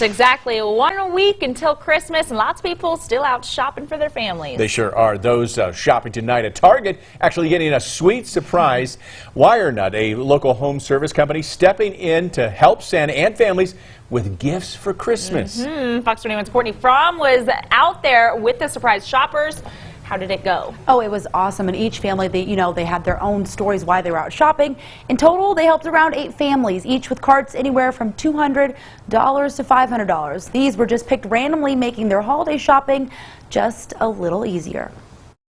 Yes, exactly. One week until Christmas, and lots of people still out shopping for their families. They sure are. Those uh, shopping tonight at Target actually getting a sweet surprise. WireNut, a local home service company, stepping in to help Santa and families with gifts for Christmas. Hmm, Fox 21's Courtney Fromm was out there with the surprise shoppers. How did it go? Oh, it was awesome. And each family, they, you know, they had their own stories why they were out shopping. In total, they helped around eight families, each with carts anywhere from $200 to $500. These were just picked randomly, making their holiday shopping just a little easier.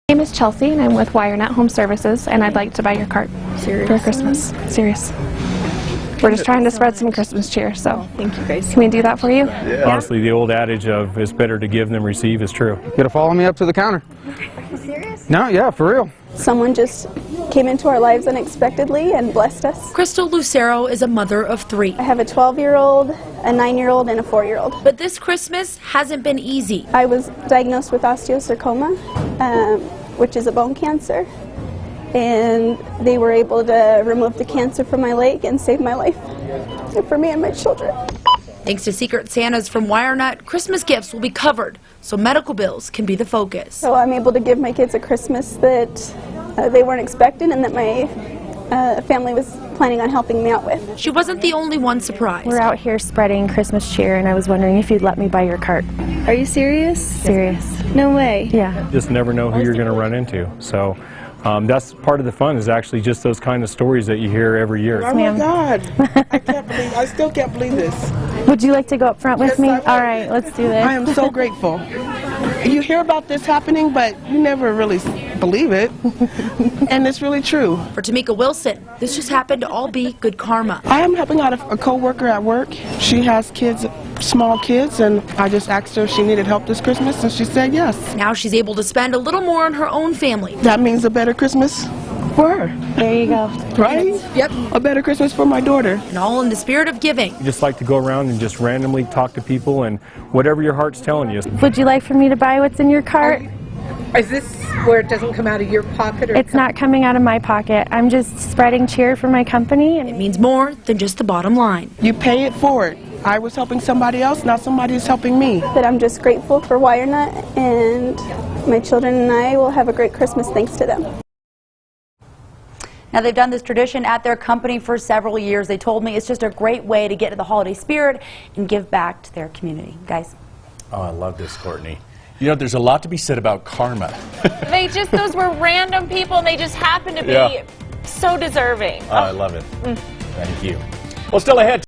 My name is Chelsea, and I'm with WireNut Home Services, and I'd like to buy your cart for Christmas. Serious. We're just trying to spread some Christmas cheer, so Thank you guys. can we do that for you? Honestly, the old adage of it's better to give than receive is true. You gotta follow me up to the counter. Are you serious? No, yeah, for real. Someone just came into our lives unexpectedly and blessed us. Crystal Lucero is a mother of three. I have a 12 year old, a 9 year old, and a 4 year old. But this Christmas hasn't been easy. I was diagnosed with osteosarcoma, um, which is a bone cancer, and they were able to remove the cancer from my leg and save my life for me and my children. Thanks to Secret Santas from WireNut, Christmas gifts will be covered, so medical bills can be the focus. So I'm able to give my kids a Christmas that uh, they weren't expecting and that my uh, family was planning on helping me out with. She wasn't the only one surprised. We're out here spreading Christmas cheer, and I was wondering if you'd let me buy your cart. Are you serious? Serious. No way. Yeah. Just never know who you're going to run into. So um, that's part of the fun is actually just those kind of stories that you hear every year. Oh my God! I can't believe. I still can't believe this. Would you like to go up front with Yes, me? All right, let's do this. I am so grateful. You hear about this happening, but you never really believe it, and it's really true. For Tamika Wilson, this just happened to all be good karma. I am helping out a, a coworker at work. She has kids, small kids, and I just asked her if she needed help this Christmas, and she said yes. Now she's able to spend a little more on her own family. That means a better Christmas for her, There you go. right? Yep. A better Christmas for my daughter. And all in the spirit of giving. You just like to go around and just randomly talk to people and whatever your heart's telling you. Would you like for me to buy what's in your cart? Is this where it doesn't come out of your pocket? Or It's not coming out of my pocket. I'm just spreading cheer for my company. And it means more than just the bottom line. You pay it forward. I was helping somebody else, now somebody is helping me. That I'm just grateful for WireNut, and my children and I will have a great Christmas thanks to them. Now, they've done this tradition at their company for several years. They told me it's just a great way to get to the holiday spirit and give back to their community. Guys. Oh, I love this, Courtney. You know, there's a lot to be said about karma. They just, those were random people, and they just happened to be Yeah. so deserving. Oh, I love it. Mm. Thank you. Well, still ahead.